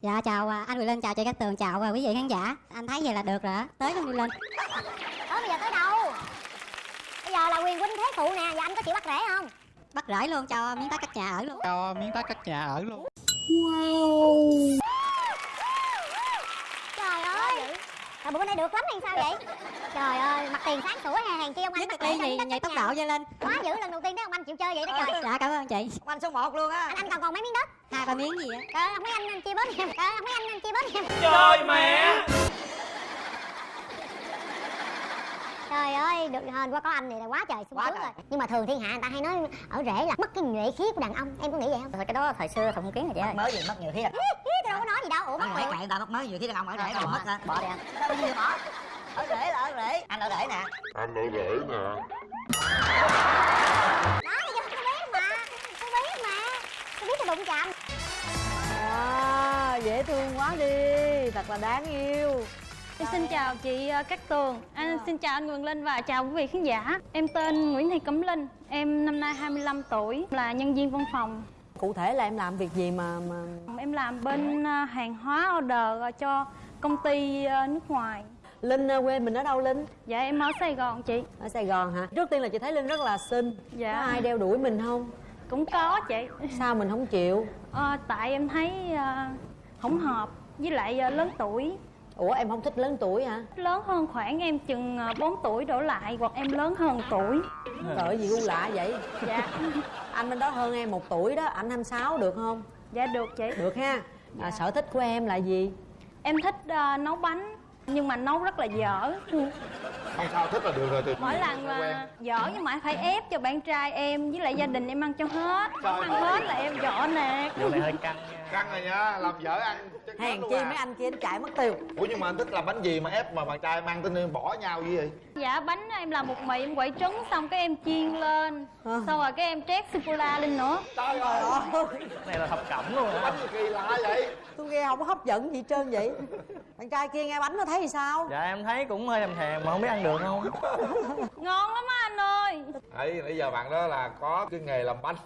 Dạ chào à, anh Quyền Linh, chào chị Cát Tường, chào à, quý vị khán giả. Anh thấy vậy là được rồi á, tới luôn đi lên Ủa bây giờ tới đâu? Bây giờ là quyền huynh thế phụ nè Giờ anh có chịu bắt rễ không? Bắt rễ luôn cho miếng đất cắt nhà ở luôn. Cho miếng đất cắt nhà ở luôn. Trời ơi Trời bữa nay được lắm hay sao vậy? Trời ơi mặt tiền sáng sủa hè hàng chi ông anh miếng đất nhì cắt tốc độ dây lên. Quá dữ lần đầu tiên thấy ông anh chịu chơi vậy đó trời. Dạ cảm ơn chị. Ông anh số 1 luôn á. Anh anh còn còn mấy miếng đất Hai ba miếng gì á? Trời ơi, mấy anh chia bớt em Trời ơi, không mấy anh chia bớt em Trời mẹ Trời ơi, được hên quá có anh này là quá trời sung Quá sướng trời. rồi. Nhưng mà thường thiên hạ người ta hay nói ở rễ là mất cái nhuệ khí của đàn ông. Em có nghĩ vậy không? Thôi cái đó thời xưa không kiến rồi chị ơi. mới gì mất nhiều thiết Tôi đâu có nói gì đâu, ủa mất mẹ người ta mất mới nhiều thiết đàn ông ở rễ rồi mất hả? Bỏ đi. Anh Sao bây giờ bỏ? Ở rễ là ở rễ. Anh ở rễ nè. Anh ở rễ nè. Đó, bây giờ tôi biết mà. Tôi biết mà. Tôi biết tôi đụng chạm. À, dễ thương quá đi, thật là đáng yêu Em xin chào chị ờ, Cát Tường, anh xin chào anh Quyền Linh và chào quý vị khán giả. Em tên Nguyễn Thị Cẩm Linh, em năm nay 25 tuổi, là nhân viên văn phòng. Cụ thể là em làm việc gì mà mà Em làm bên ờ, hàng hóa order cho công ty ờ, nước ngoài. Linh quê mình ở đâu Linh? Dạ em ở Sài Gòn chị. Ở Sài Gòn hả? Trước tiên là chị thấy Linh rất là xinh Dạ. Có ai đeo đuổi mình không? Cũng có chị. Sao mình không chịu? Ờ, tại em thấy ờ, không hợp với lại ờ, lớn tuổi. Ủa em không thích lớn tuổi hả? Lớn hơn khoảng em chừng ờ, 4 tuổi đổ lại hoặc em lớn hơn tuổi. Trời gì gu lạ vậy? Dạ. Anh bên đó hơn em một tuổi đó, anh 26 được không? Dạ được chị. Được ha à, Sở thích của em là gì? Em thích ờ, nấu bánh nhưng mà nấu rất là dở. không sao thích là được rồi từ mỗi lần mà dở nhưng mà phải ép cho bạn trai em với lại gia đình em ăn cho hết không ăn hết là em dọ nè Vụ này hơi căng nha căng rồi nha làm vợ ăn chắc Hèn luôn chi à. mấy anh kia nó chạy mất tiêu. Ủa nhưng mà anh thích làm bánh gì mà ép mà bạn trai mang tên bỏ nhau như vậy? Dạ bánh em làm một mì em quậy trứng xong cái em chiên lên. Ờ. xong rồi cái em trét sô cô la lên nữa. Trời ơi. này là thập cẩm luôn hả? Bánh gì kỳ lạ vậy. Tôi nghe không có hấp dẫn gì trơn vậy. Bạn trai kia nghe bánh nó thấy thì sao? Dạ em thấy cũng hơi thèm thèm mà không biết ăn được không? Ngon lắm á anh ơi. Ấy nãy giờ bạn đó là có cái nghề làm bánh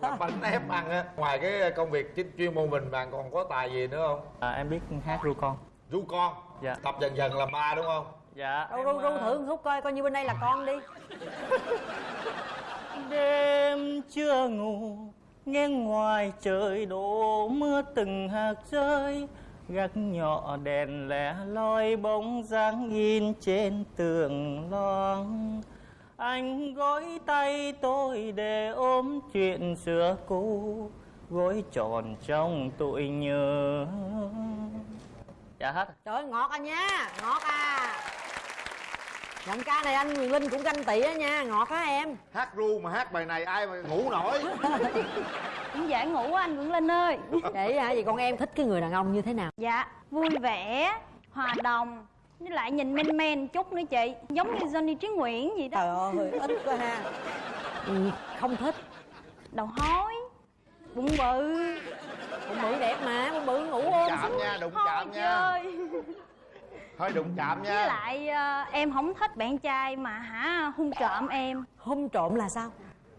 làm bánh ép ăn á. Ngoài cái công việc chính chuyên môn mình bạn còn có tài gì nữa không? À, Em biết hát ru con. Ru con? Dạ. tập dần dần làm ba đúng không? Dạ Ru ru ru ờ, thử một khúc coi, coi như bên đây là con đi. Đêm chưa ngủ Nghe ngoài trời đổ mưa từng hạt rơi. Gác nhỏ đèn lẻ loi bóng dáng in trên tường loang Anh gối tay tôi để ôm chuyện xưa cũ Gối tròn trong tuổi nhớ. Dạ hết. Trời ơi, ngọt à nha, ngọt à. Giọng ca này anh Quyền Linh cũng ganh tị á nha, ngọt á em? Hát ru mà hát bài này ai mà ngủ nổi. Cũng dễ ngủ á anh Nguyễn Linh ơi. Vậy hả, vậy con em thích cái người đàn ông như thế nào? dạ vui vẻ hòa đồng với lại nhìn men men chút nữa chị. Giống như Johnny Trí Nguyễn gì đó. Trời ơi, ít quá ha. Ừ, Không thích, đầu hói. Bụng bự. Bụng bự đẹp mà, bụng bự ngủ ôm chạm nha đụng chạm nha. chơi. Hơi đụng chạm nha. Với lại ờ, em không thích bạn trai mà hả hung trộm em. Hôn trộm là sao?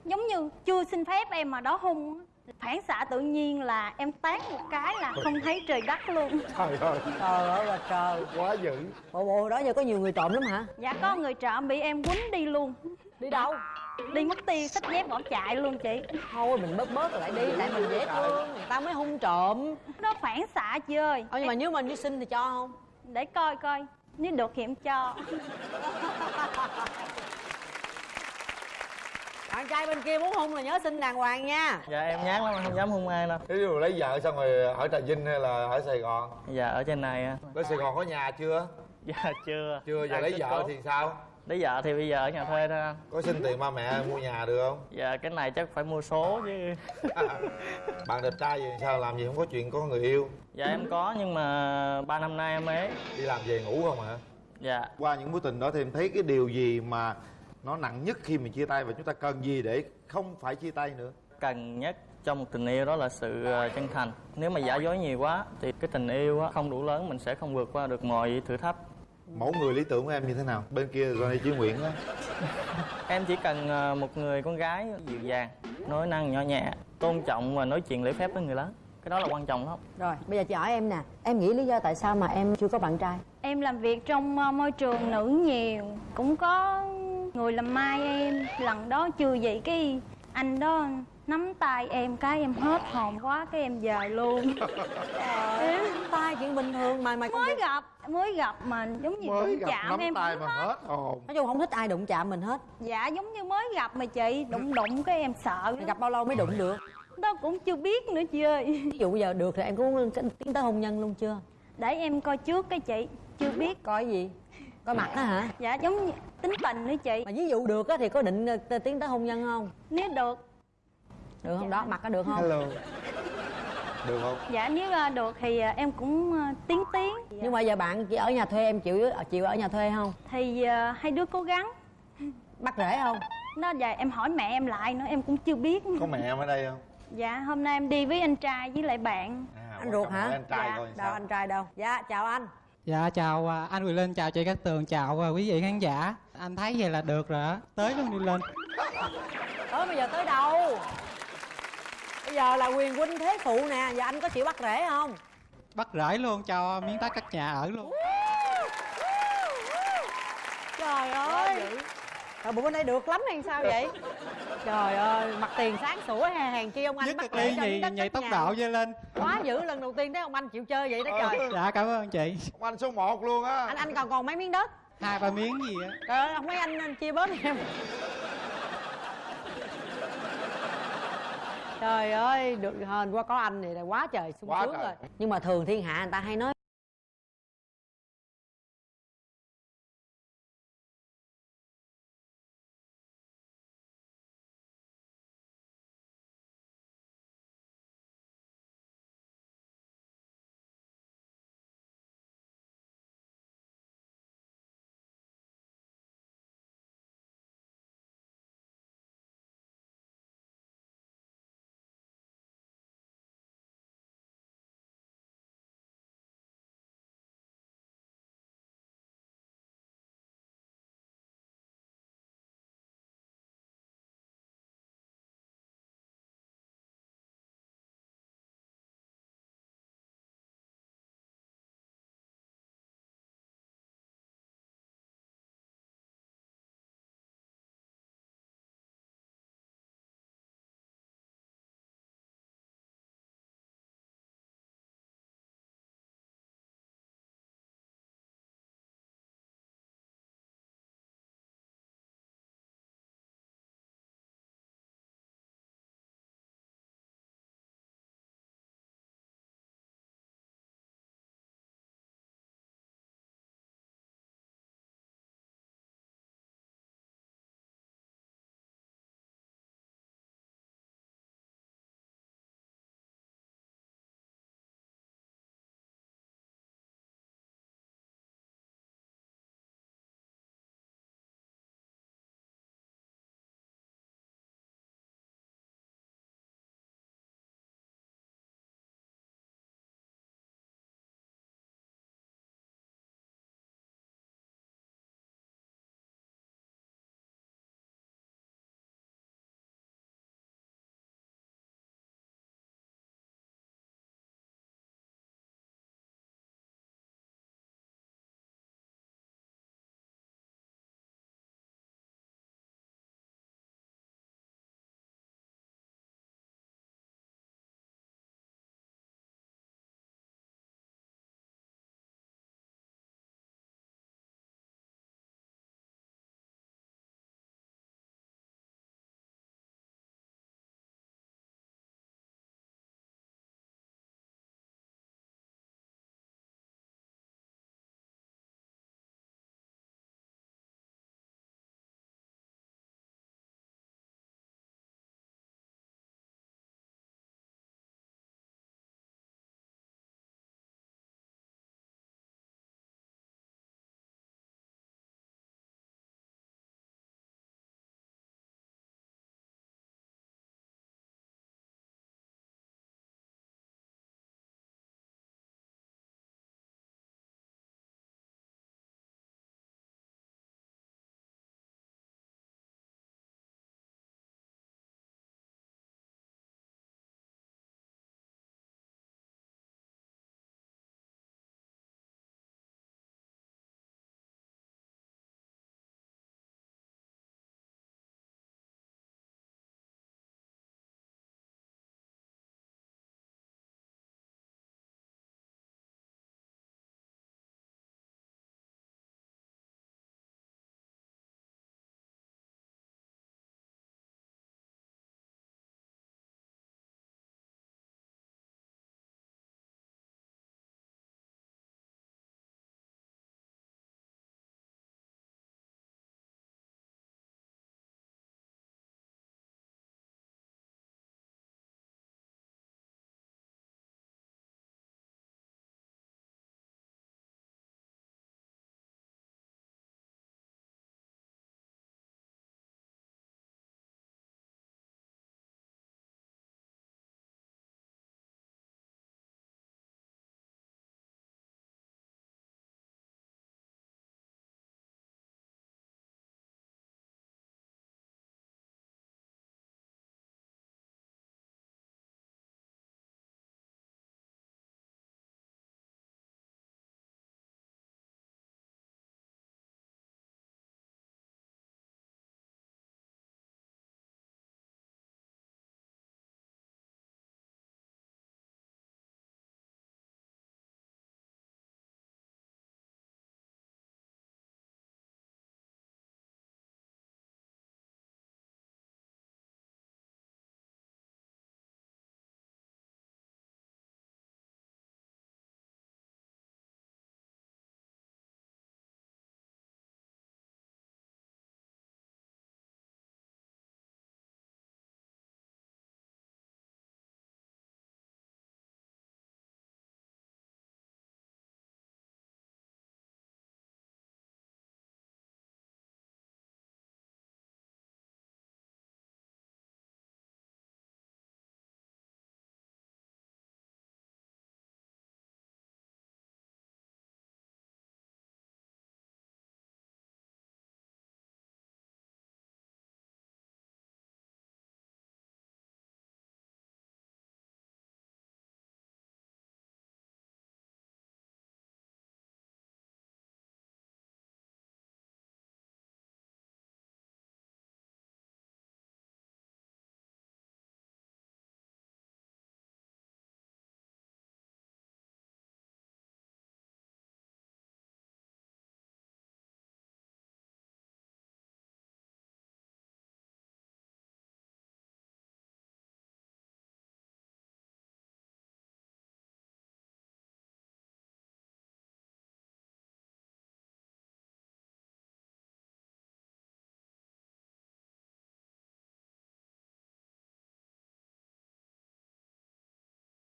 giống như chưa xin phép em mà đó hung phản xạ tự nhiên là em tán một cái là không thấy trời đất luôn. Trời ơi. Trời ơi là trời. Quá dữ. Bộ bộ đó giờ có nhiều người trộm lắm hả? dạ có người trộm bị em quýnh đi luôn. Đi đâu? đi mất tiêu xách dép bỏ chạy luôn chị. Thôi mình bớt bớt lại đi, tại mình dễ thương, người ta mới hung trộm. Nó phản xạ chị ơi. Ờ nhưng mà nếu mình đi xin thì cho không? để coi coi. Nếu được thì em cho Bạn trai bên kia muốn hung là nhớ xin đàng hoàng nha. Dạ em nhát lắm không dám hung ai đâu. Ví dụ lấy vợ xong rồi ở Trà Vinh hay là ở Sài Gòn? Dạ ở trên này á. Tới Sài Gòn có nhà chưa? Dạ chưa. Chưa, giờ Đang lấy vợ thì sao? Lấy vợ thì bây giờ ở nhà thuê thôi anh. Có xin tiền ba mẹ mua nhà được không? Dạ cái này chắc phải mua số chứ. Bạn đẹp trai gì sao làm gì không có chuyện có người yêu? Dạ em có nhưng mà ba năm nay em ế Đi làm về ngủ không hả? Dạ. Qua những mối tình đó thì em thấy cái điều gì mà nó nặng nhất khi mình chia tay và chúng ta cần gì để không phải chia tay nữa? Cần nhất trong một tình yêu đó là sự ờ, chân thành. Nếu mà giả dối nhiều quá thì cái tình yêu á, không đủ lớn mình sẽ không vượt qua được mọi thử thách. Mẫu người lý tưởng của em như thế nào? Bên kia Ronnie Chí Nguyễn á Em chỉ cần ờ, một người con gái dịu dàng Nói năng nhỏ nhẹ Tôn trọng và nói chuyện lễ phép với người lớn. Cái đó là quan trọng lắm. Rồi bây giờ chị hỏi em nè. Em nghĩ lý do tại sao mà em chưa có bạn trai? Em làm việc trong ờ, môi trường nữ nhiều Cũng có người làm mai em Lần đó chưa vậy cái anh đó nắm tay em cái em hết hồn quá cái em về luôn. Em tay chuyện bình thường mà mày mới gặp mới gặp mà giống như mới đụng gặp chạm nắm em tay mà hết. hết hồn. Nói chung không thích ai đụng chạm mình hết. Dạ giống như mới gặp mà chị đụng đụng cái em sợ. Mày gặp bao lâu mới đụng được? Đó cũng chưa biết nữa chị ơi. Ví dụ giờ được thì em có tiến tới hôn nhân luôn chưa? Để em coi trước cái chị chưa biết. Coi gì coi mặt á hả? Dạ giống như tính tình nữa chị. Mà ví dụ được á thì có định ờ, tiến tới hôn nhân không? Nếu được. Được không? Đó mặt có được không? Hello. Được không? Dạ nếu ờ, được thì ờ, em cũng tiến tiến. Nhưng mà giờ bạn chỉ ở nhà thuê em chịu chịu ở nhà thuê không? Thì hai đứa cố gắng. Bắt rễ không? Nó giờ em hỏi mẹ em lại nữa em cũng chưa biết. Có mẹ em ở đây không? Dạ hôm nay em đi với anh trai với lại bạn. À, Anh ruột hả? anh trai Dạ. coi đâu sao? anh trai đâu? Dạ chào anh Dạ chào à, anh Quyền Linh, chào chị Cát Tường, chào à, quý vị khán giả. Anh thấy vậy là được rồi á, tới luôn đi lên. Tới bây giờ tới đâu? Bây giờ là quyền huynh thế phụ nè giờ anh có chịu bắt rễ không? Bắt rễ luôn cho miếng đất cắt nhà ở luôn. Trời ơi. Trời bụng bên đây được lắm hay sao vậy trời ơi mặt tiền sáng sủa hè hèn chi ông anh Nhất bắt ly nhị cất tốc độ dơ lên. Quá dữ lần đầu tiên thấy ông anh chịu chơi vậy đó trời. Dạ cảm ơn chị. Ông anh số 1 luôn á. Anh anh còn còn mấy miếng đất? Hai ba miếng gì á. Trời ơi không mấy anh, anh chia bớt em. Trời ơi được hên quá có anh này là quá trời sung Quá sướng trời. rồi. Nhưng mà thường thiên hạ người ta hay nói